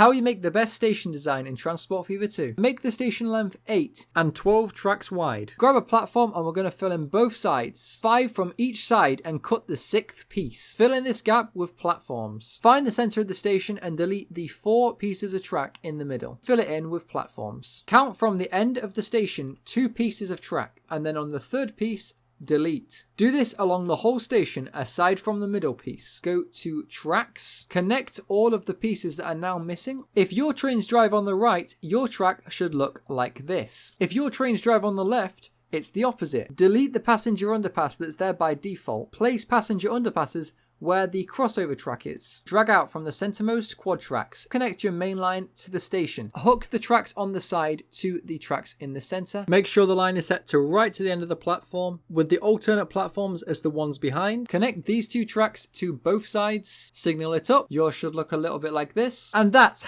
How you make the best station design in Transport Fever 2. Make the station length 8 and 12 tracks wide. Grab a platform and we're going to fill in both sides. 5 from each side and cut the 6th piece. Fill in this gap with platforms. Find the center of the station and delete the 4 pieces of track in the middle. Fill it in with platforms. Count from the end of the station 2 pieces of track and then on the third piece delete. Do this along the whole station aside from the middle piece. Go to tracks, connect all of the pieces that are now missing. If your trains drive on the right, your track should look like this. If your trains drive on the left, it's the opposite. Delete the passenger underpass that's there by default. Place passenger underpasses where the crossover track is. Drag out from the centermost quad tracks. Connect your main line to the station. Hook the tracks on the side to the tracks in the center. Make sure the line is set to right to the end of the platform with the alternate platforms as the ones behind. Connect these two tracks to both sides. Signal it up. Yours should look a little bit like this. And that's